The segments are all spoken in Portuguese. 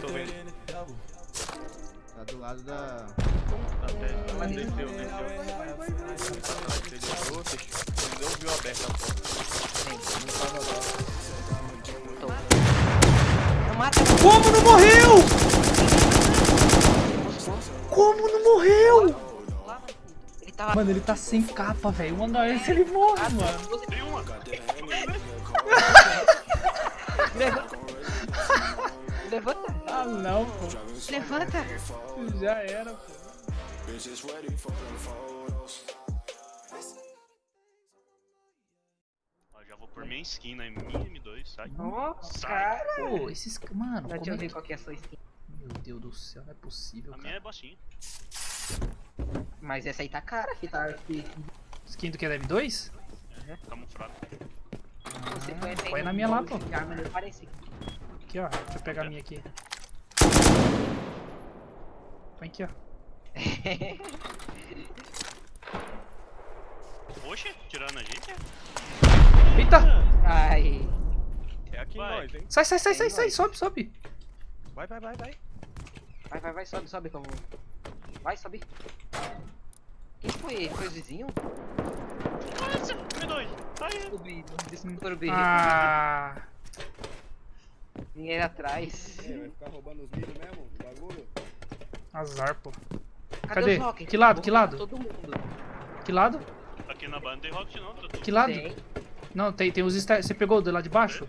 Tô vendo. Tá do lado da. Até. Mas desceu, desceu. Ele fechou. Ele não viu aberta a porta. Não mata, Como não morreu? Como não morreu? ele tava... Mano, ele tá sem capa, velho. Andar esse ele morre, mano. Tem uma. Levanta. Levanta. Ah, não, pô. Levanta. Já era, pô. Ó, já vou por minha skin na minha M2, sai. Nossa, Sai. cara. Pô, esses. Mano, Deixa eu é ver que... qual que é a sua skin. Meu Deus do céu, não é possível, A minha cara. é baixinha. Mas essa aí tá cara, que tá aqui. Skin do que é M2? Camuflado. Você põe põe na minha lá, pô. Aqui, ó. Deixa eu pegar a minha aqui. Põe aqui, ó. Oxe, tirando a gente? Eita! Ai. É aqui Vai. nós, hein? Sai, sai, sai, sai, É sai. nóis. Sobe, sobe. Vai, vai, vai, vai. Vai, vai, vai, sobe, sobe como. Vai, sobe. Quem foi? Foi o vizinho? Nossa, M2. Aí. Subi, desculpa o Ah, Dinheiro atrás. É, vai ficar roubando os milho mesmo? O bagulho? azar, pô. Cadê, Cadê? os rockets? Que lado, Vou que lado? Todo mundo. Que lado? Aqui na banda não tem rocket não, tá tudo. Que lado? Tem. Não, tem, tem os stairs. Você pegou o do lado de baixo?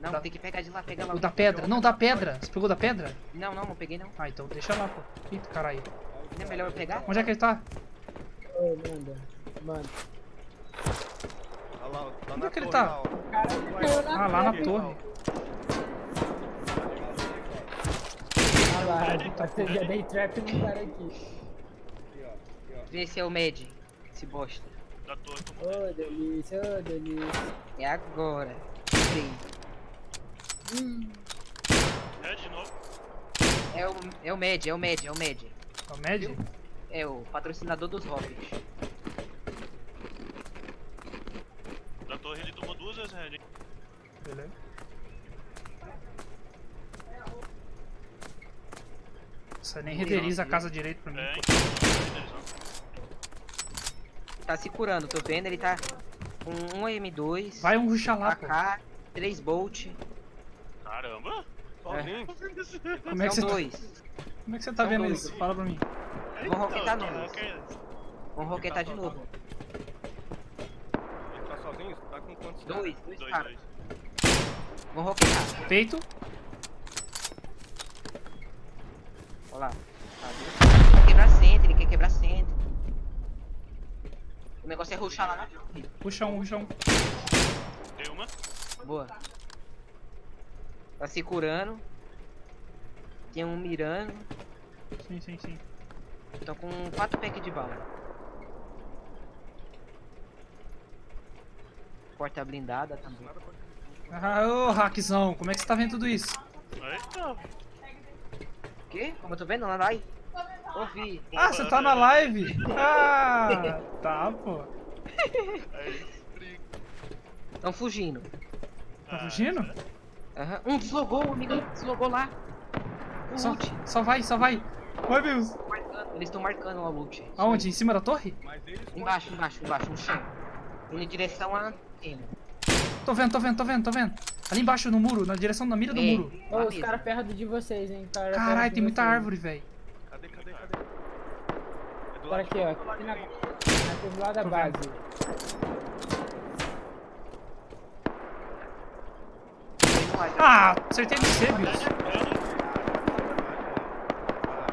Não, Tá. tem que pegar de lá, pega lá. O da pedra? Não, da pedra. Você pegou da pedra? Não, não, não peguei não. Ah, então deixa lá, pô. Eita, caralho. Não é melhor eu pegar? Onde é que ele tá? Ô, manda. Mano. Olha lá, lá Onde na é que ele torre, tá? lá, ó. Cara, caiu na Ah, lá na torre. Ah lá, você já dei trap no cara aqui. Aqui, ó. Aqui, ó. Vê se é o Med. Esse bosta. Da torre, Ô, delícia, ô, delícia. É agora. Sim. É de novo. É o, é o Med, é o Med, é o Med. É o Med? É o patrocinador dos Rockets. Da torre ele tomou duas vezes red. Beleza. Você nem renderiza a casa direito pra mim. É, então. Tá se curando, tô vendo, ele tá com um M2, Vai um ruxar lá. AK, 3 Bolt. Caramba. Sozinho. Como é que você tá, como é que você tá São vendo dois. isso? Fala pra mim. Vão roquetar Então, que- Vamos roquetar de novo. Ele tá sozinho? Tá com quantos? Dois, dois Dois, caras. roquetar. Feito. Olha lá. Tá, quer quebrar centro, ele quer quebrar centro. O negócio é ruxar lá na torre. Puxa um, puxa um. Tem uma. Boa. Tá se curando. Tem um mirando. Sim, sim, sim. Estão com 4 packs de bala. Porta blindada também. Ah, ô, hackzão, como é que você tá vendo tudo isso? Eita. O quê? Como eu tô vendo lá lá? Ouvi. Ah, você tá na live? Ah, tá, pô. Estão fugindo. Tá fugindo? Aham. Um deslogou, o amigo deslogou lá. O Só, só vai, só vai. Vai, Deus. Eles estão marcando o loot. Aonde? Em cima da torre? Embaixo, embaixo, embaixo, no chão. Indo em direção à antena. Tô vendo, tô vendo, tô vendo, tô vendo. Ali embaixo no muro, na direção da mira do Ei, muro. Ô, lá os caras perto de vocês, hein? Cara Caralho, tem muita vocês. árvore, velho. Cadê, cadê, cadê? É do Cara lado aqui, ó. Aqui na, aqui do lado da base. Ah, acertei no C, Bills.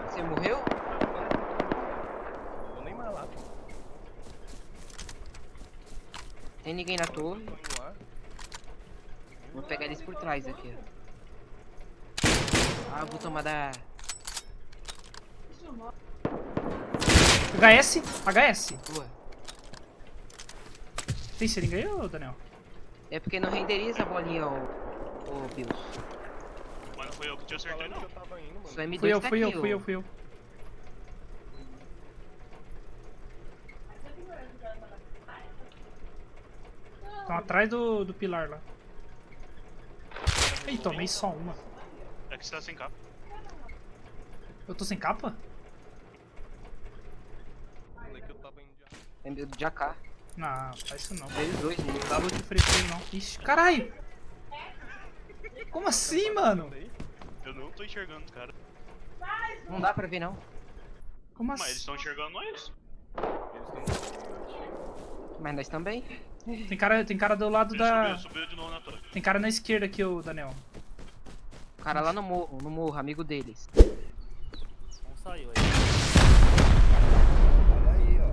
Você morreu? Vou nem mais lá. Tem ninguém na torre. Vou pegar eles por trás aqui, ó. Ah, vou tomar da. HS, HS. Boa. Tem seringa aí, ô Daniel? É porque não renderiza a bolinha, ô. Ô, Bills. Mas não foi eu que te acertei, não. eu tava indo, mano. Sua M2 Fui eu, tá fui eu, fui eu, fui eu. Estão atrás do, do pilar lá. Ih, tomei só uma. É que você tá sem capa. Eu tô sem capa? Falei que eu tava indo de Tem medo de AK. Não, faz isso não. Veio dois Não loot free free, não. Ixi, caralho! Como assim, mano? Eu não tô enxergando os caras. Não dá pra ver não. Como Mas eles assim? estão enxergando nós. Eles têm Mas nós também. Tem cara, tem cara do lado Ele da. subiu, subiu de novo na torre. Tem cara na esquerda aqui, ô Daniel. O cara lá no morro, no morro, amigo deles. Um saiu aí. Olha aí, ó.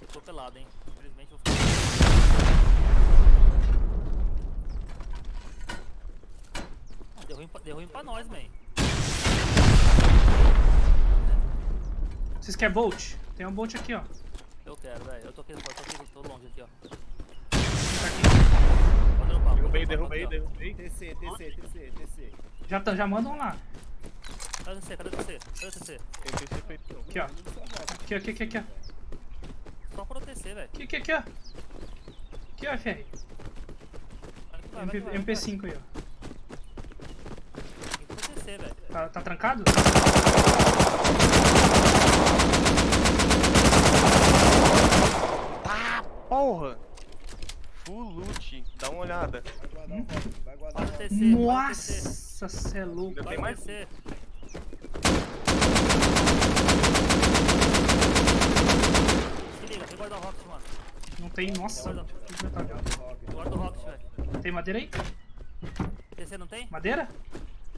Eu tô pelado, hein. Infelizmente eu ficar. Ah, Deu ruim, pra- deu ruim pra nós, man. Vocês querem Bolt? Tem um Bolt aqui, ó. Eu quero, velho. Eu tô aqui, eu tô aqui, tô longe aqui, ó. Tá aqui. Derrubei, derrubei, derrubei. TC, TC, TC, TC. Já, tá- já mandam lá. Cadê? Cadê você? Cadê você? Tem que ser feito. Aqui, ó. Aqui, aqui, aqui, aqui, ó. Só por OTC, velho. Aqui, aqui, aqui, ó. Aqui, ó, FR. Vai que vai, vai MP, que vai, vai. MP5 aí, ó. Tem que OTC, velho. Tá, tá trancado? Tá, porra! Full loot, dá uma olhada. Vai guardar o rock, vai OTC. Nossa, cê é louco. Tem mais? OTC. Se liga, tem guarda Rocket, mano. Não tem, nossa. Guarda o Rocket, velho. Tem madeira aí? TC não tem? Madeira?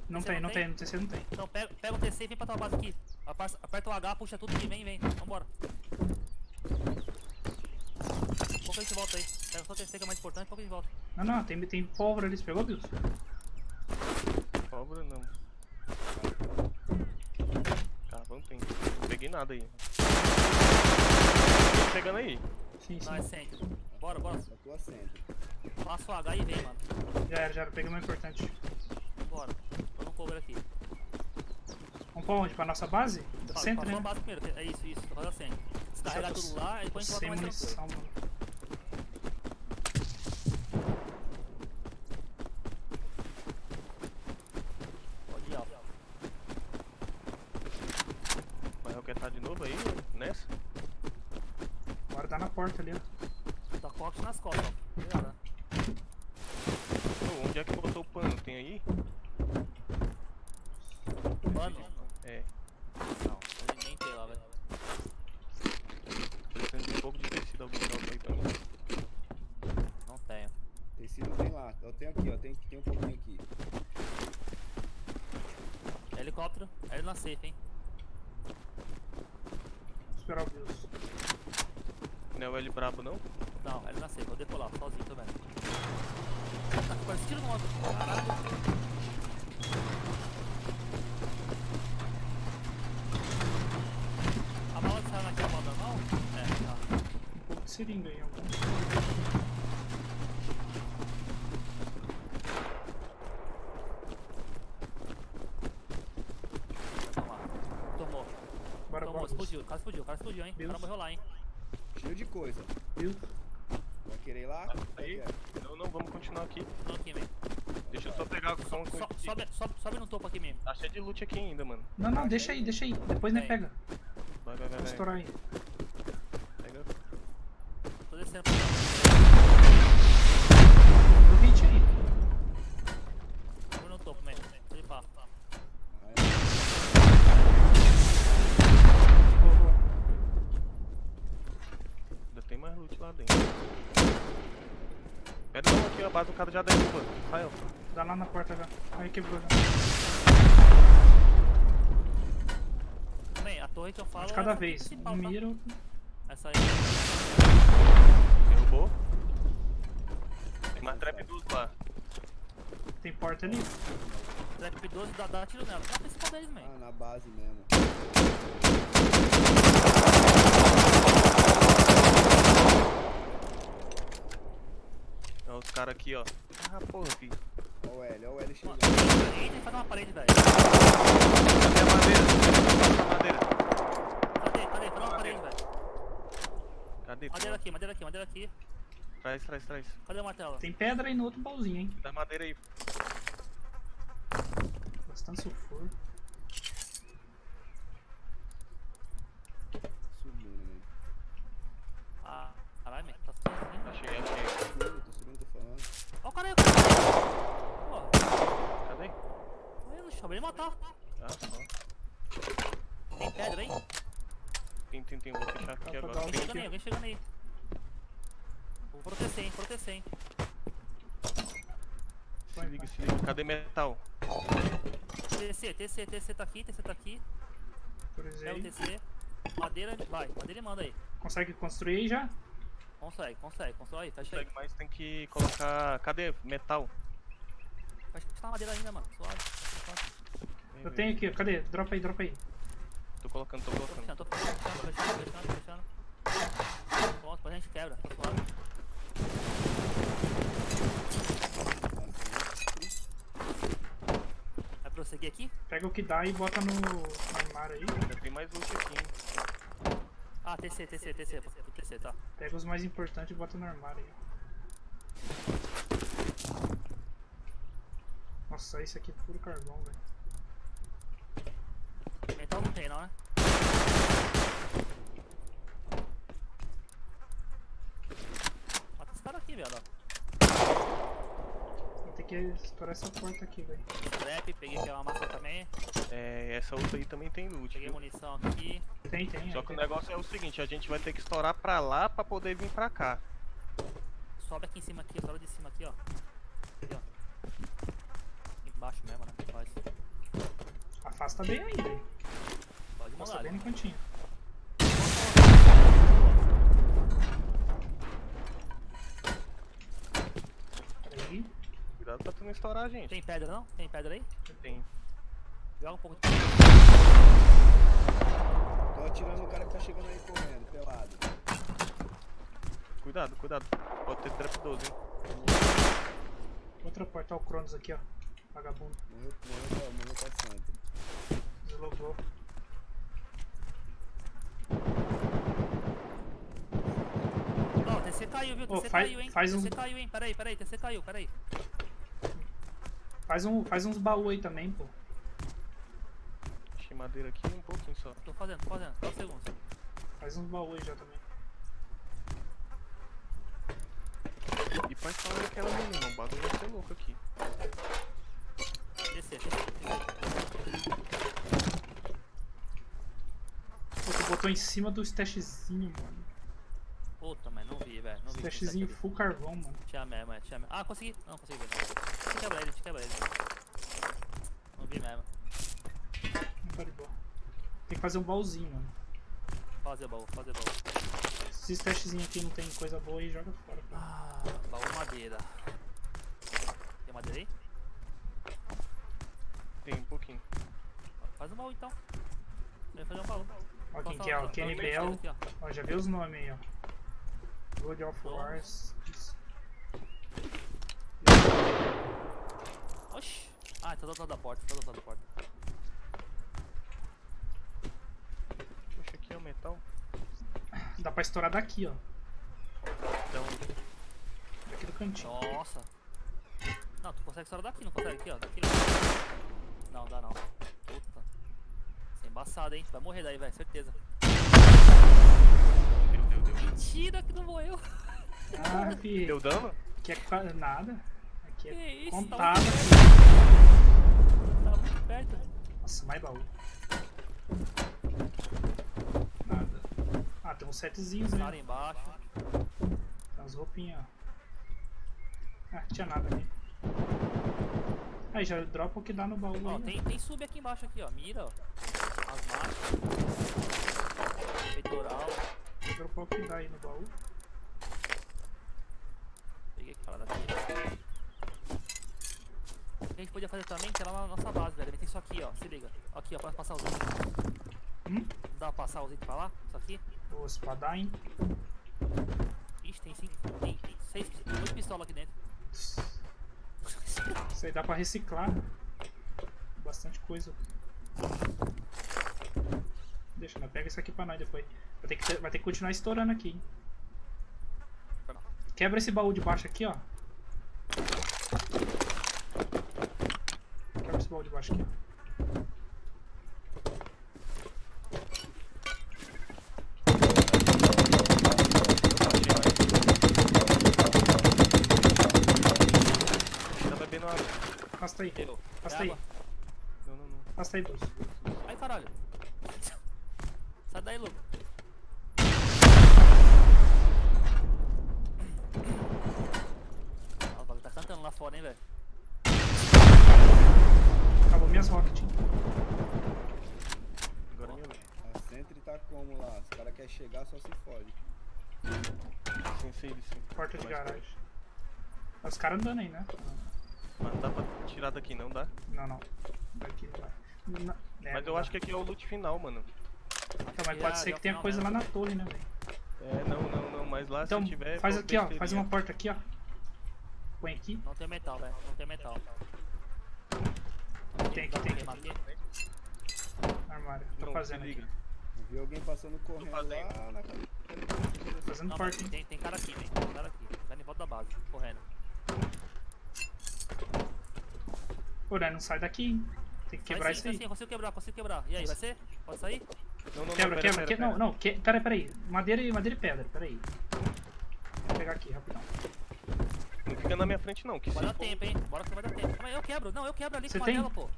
Não tem, não tem? no TC não tem. Então pega, pega o TC e vem pra tua base aqui. Aperta o H, puxa tudo aqui, vem, vem. Vambora. Pouco a gente volta aí. Pega só o TC que é mais importante, pouco a gente volta. Não, não, tem, tem pólvora ali, você pegou, Bills? Pólvora não. Carvão tem. Não peguei nada aí. Tá chegando aí. Sim, sim. Não, é centro. Bora, bora. Só tô assento. Passa o H e vem, mano. Já era, já era, peguei o mais importante. Bora. Tô no cover aqui. Vamos pra onde? Pra nossa base? Do Pa- centro, a né? base primeiro. É isso, isso. Tô fazendo centro. Descarregar tudo lá e depois a gente Sem volta mais tranquilo. munição, mano. Pode ir, ó. Mas eu quero estar de novo aí, nessa? Guardar na porta ali, ó. Tá Rocket nas costas, ó. Ô, onde é que botou o pano? Tem aí? Mano. É. Não, nem- nem tem lá, velho. Precisando de um pouco de tecido algum aí pra mim. Não tenho. Tecido tem lá. Eu tenho aqui, ó. Tem, tem um pouquinho aqui. Helicóptero, ele na safe, hein? Vou esperar o Bills. Não é o L brabo não? Não, ele na safe, vou decolar, sozinho também. Tá com quase tiro no moto. Caralho. A bala que saiu naquela bala normal? É, tá. Um pouco de seringa aí, ó. Tomar. Tomou. Bora, Tomou, bora. explodiu. O cara explodiu, o cara explodiu, hein? O cara Deus. morreu lá, hein? Cheio de coisa. Bills. Vai querer ir lá? Aí. Não, não, vamos continuar aqui. Tô aqui, man. Deixa eu só pegar só uma coisa So, sobe, sobe, sobe no topo aqui mesmo. Tá cheio de loot aqui ainda, mano. Não, não, deixa aí, deixa aí. Depois nós Tem. pega. Vai, vai, vai, Vou estourar aí. Pega. Tô descendo pra cá. Deu hit aí. Sobe no topo, man. Pode ir pá. Aí, Boa, boa. Ainda tem mais loot lá dentro. Pera não, aqui a base do cara já derruba. Rafael. Dá lá na porta já. Aí quebrou já. Man, a torre que eu falo De é cada essa vez. tá? mira. Essa aí. Derrubou. Tem mais trap 12 lá. Tem porta ali. Trap 12 dá, dá tiro nela. É a principal deles, man. Ah, na base mesmo. Ó, os caras aqui, ó. Ah, porra, filho. Ó o L, ó o L chegando. faz uma parede, velho. Cadê a madeira? Cadê a madeira? Cadê? Cadê? Faz uma parede, velho. Cadê? Madeira aqui, madeira aqui, madeira aqui. Traz, traz, traz. Cadê o martelo? Tem pedra aí no outro baúzinho, hein? Dá madeira aí. Bastante sulfuro. Subindo, né? Ah, caralho, man. Tá sozinho. Achei, achei. Subindo, tô subindo, tô falando. Ó o cara aí, o cara aí. Pô, Cadê? aí no chão, vem me matar. Ah, só. Tem pedra aí? Tem, tem, tem. Vou fechar aqui Dá pra agora. Alguém chegando aí, alguém chegando aí. Vou proteger, hein, proteger, hein. Se liga, se liga. Cadê metal? TC, TC, TC tá aqui, TC tá aqui. É o. TC. Madeira, vai, madeira e manda aí. Consegue construir aí já? Consegue, consegue, constrói aí, fecha aí. Consegue, mas tem que colocar. Cadê? Metal. Acho que tá madeira ainda, mano, suave. Eu tenho aqui, cadê? Dropa aí, dropa aí. Tô colocando, tô Tô colocando. tô fechando, tô fechando, tô fechando, tô fechando. Pronto, depois a gente quebra, tá suave. Vai prosseguir aqui? Pega o que dá e bota no, no armário aí. Ainda tem mais loot aqui, hein? Ah, TC, TC, TC, TC, tá. Pega os mais importantes e bota no armário aí. Nossa, isso aqui é puro carvão, velho. Não tem não, né? Mata esse cara aqui, velho. Vou ter que estourar essa porta aqui, velho. Trap, peguei aquela massa também. É, essa outra aí também tem loot. Peguei viu? munição aqui. Tem, tem. Só aí que o tem. negócio é o seguinte, a gente vai ter que estourar pra lá pra poder vir pra cá. Sobe aqui em cima aqui, sobe de cima aqui, ó. Aqui, ó. Embaixo mesmo, né? Faz. Afasta bem aí, velho. Pode Afasta bem no cantinho. Peraí. Cuidado pra tu não estourar a gente. Tem pedra não? Tem pedra aí? Tem. Joga um pouco de Tô atirando no cara que tá chegando aí correndo, pelado. Cuidado, cuidado. Pode ter trap 12, hein? Outra porta, ó, o Cronos aqui, ó. Vagabundo. Morreu, morreu, pra- morreu pra Santa. Deslogou. Ó, o TC caiu, viu? TC faz- caiu, hein? faz TC um- caiu, hein? Peraí, peraí, TC caiu, peraí. Faz, um, faz uns baús aí também, pô. Achei madeira aqui um pouquinho só. Tô fazendo, tô fazendo. Só um segundo. Faz uns baús aí já também. E faz falar aquela menina, o bagulho vai ser louco aqui. Pô, tu botou em cima do stashzinho, mano. Puta, mas não vi, velho. Vi. Stashzinho Tinha full carvão, mano. Tinha mesmo, é, tinha mesmo. Ah, consegui. Não, consegui ver, não. Quebrar ele, quebrar ele. Não vi mesmo. Não tá de boa. Tem que fazer um baúzinho, mano. Fazer baú, fazer baú. Se esse testezinho aqui não tem coisa boa aí, joga fora. pô. Ah, baú madeira. Tem madeira aí? Tem um pouquinho. Faz um baú então. Vai fazer um baú. Ó quem que é, ó. Kenny Bell. ó. Já vê os nomes aí, ó. God of Wars. Oxi. Ah, tá do outro lado da porta, tá do outro lado da porta. Puxa, aqui é o metal. Dá pra estourar daqui, ó. Então, Daqui do cantinho. Nossa. Não, tu consegue estourar daqui, não consegue? Aqui, ó. Daqui. ó. Não, dá não. Puta. Isso é embaçado, hein? Vai morrer daí, velho, certeza. deu, deu, deu. Mentira que não morreu. Ah, fi. Deu dano? Aqui é nada. Aqui Que é isso, contada. Tava muito perto. Nossa, mais baú. Nada. Ah, tem uns setzinhos, Cara né? embaixo. Tem umas roupinhas, ó. Ah, tinha nada ali. Aí, já dropa o que dá no baú Ó, aí. tem, tem sub aqui embaixo aqui, ó. Mira, ó. As marchas. Peitoral. Vou dropar o que dá aí no baú. Peguei aquela daqui. O que a gente podia fazer também, que é lá na nossa base, velho. Tem isso aqui, ó. Se liga. Aqui, ó. Pode passar os itens. Hum? Dá pra passar os itens pra lá? Isso aqui? O espadachim. Ixi, tem cinco. Tem, tem seis. Oito pistolas aqui dentro. Isso aí dá pra reciclar. Bastante coisa. Deixa, né? Pega isso aqui pra nós depois. Vai ter que, vai ter que continuar estourando aqui, hein? Quebra esse baú de baixo aqui, ó. Quebra esse baú de baixo aqui, ó. Afasta aí. Afasta aí. Água. Não, não, não. Afasta aí, Bus. Ai, caralho. Sai daí, louco. Ah, o bagulho tá cantando lá fora, hein, velho. Acabou minhas rockets. Agora minha vez. A Sentry tá como lá? Os caras querem chegar, só se fode. Sim, sim, sim. Porta de garagem. Os caras andando aí, né? Mas não dá pra tirar daqui, não dá? Não, não. Daqui não vai. Na- é, Mas eu dá. acho que aqui é o loot final, mano. Então, mas pode ser já que tenha final coisa lá na torre, né, velho? É, não, não, não. Mas lá Então, se tiver. faz aqui, ó. Faz uma porta aqui, ó. Põe aqui. Não tem metal, velho. Não tem metal. Tem aqui, tem aqui. Armário. Tô Pronto, fazendo aqui. liga. Eu vi alguém passando correndo fazendo. lá na. Fazendo Não, porta, tem, tem cara aqui, velho. Tem cara aqui. Tá em volta da base, correndo. Pô, né, não sai daqui, hein? Tem que quebrar isso aí. sim, eu consigo quebrar, consigo quebrar. E aí, vai ser? Pode sair? Não, não, não. Quebra, pera, quebra, pera, que... pera. Não, não, que... pera, pera aí. Madeira e, madeira e pedra, pera aí. Vou pegar aqui, rapidão. Não fica na minha frente, não. Que Vai dar for- tempo, hein? Bora que vai dar tempo. Aí, eu quebro. Não, eu quebro ali Você com a tem? tela, pô.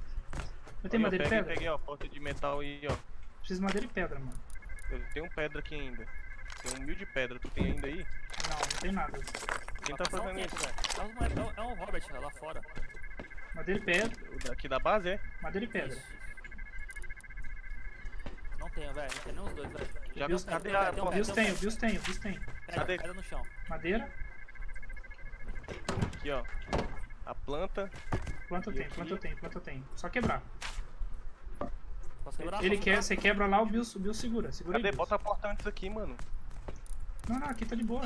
Eu tenho madeira e pedra? Peguei, ó, porta de metal e, ó. Preciso de madeira e pedra, mano. Eu tenho pedra aqui ainda. Tem um mil de pedra. Tu tem ainda aí? Não, não tem nada. Quem tá um fazendo isso? velho. É o moleque- É é Robert lá fora. Madeira e pedra. O daqui da base, é? Madeira e pedra. Isso. Não tenho, velho. Não tem nem os dois, velho. Já Bios- cadê um a pé, tem um. Bios tem, Bios tem, Bios Cadê? pedra no chão. Madeira, Aqui, ó. A planta. planta tem, aqui? planta tem, planta tem. Só quebrar. Posso quebrar? Ele quer, você quebra lá, o Bios, o segura. Segura Cadê? aí. Bota a porta antes aqui, mano. Não, não, aqui tá de boa.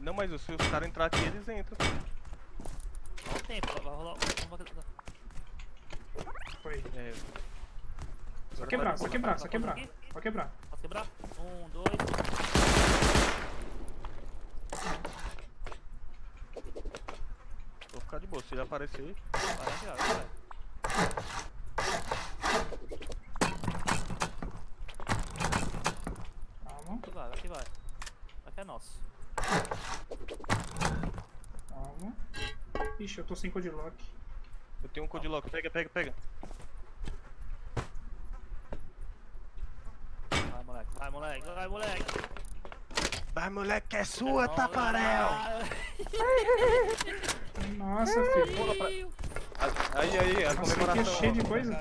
Não, mas se os caras entrar aqui, eles entram. Dá um tempo, vai rolar. Foi. É. Só quebrar, só quebrar, só quebrar. Só quebrar. Posso quebrar? Um, dois. Vou ficar de boa. Se ele aparecer. Vai, vai, vai, vai. Calma, Aqui vai, aqui vai. Aqui é nosso. calma. Ixi, eu tô sem codilock. Eu tenho um codilock. Pega, pega, pega. Vai, moleque, vai, moleque, vai, moleque. Vai, moleque, é sua, Não, Tafarel! Nossa, filho. Pula pra... Aí, aí, a Nossa, aqui é comemoração. cheio ó. de coisa.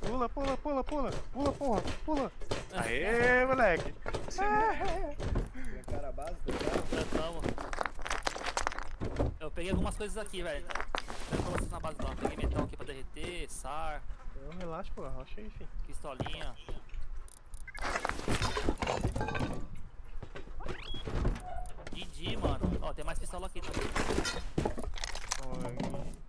Pula, pula, pula, pula. Pula, porra, pula. Aê, moleque. Tem cara base, tá ligado? Tamo. Eu peguei algumas coisas aqui, velho. Pra vocês na base não. Peguei metal aqui pra derreter, SAR, Não, relaxa, pô. Relaxa aí, filho. pistolinha. GG, mano. Ó, tem mais pistola aqui também. Ó,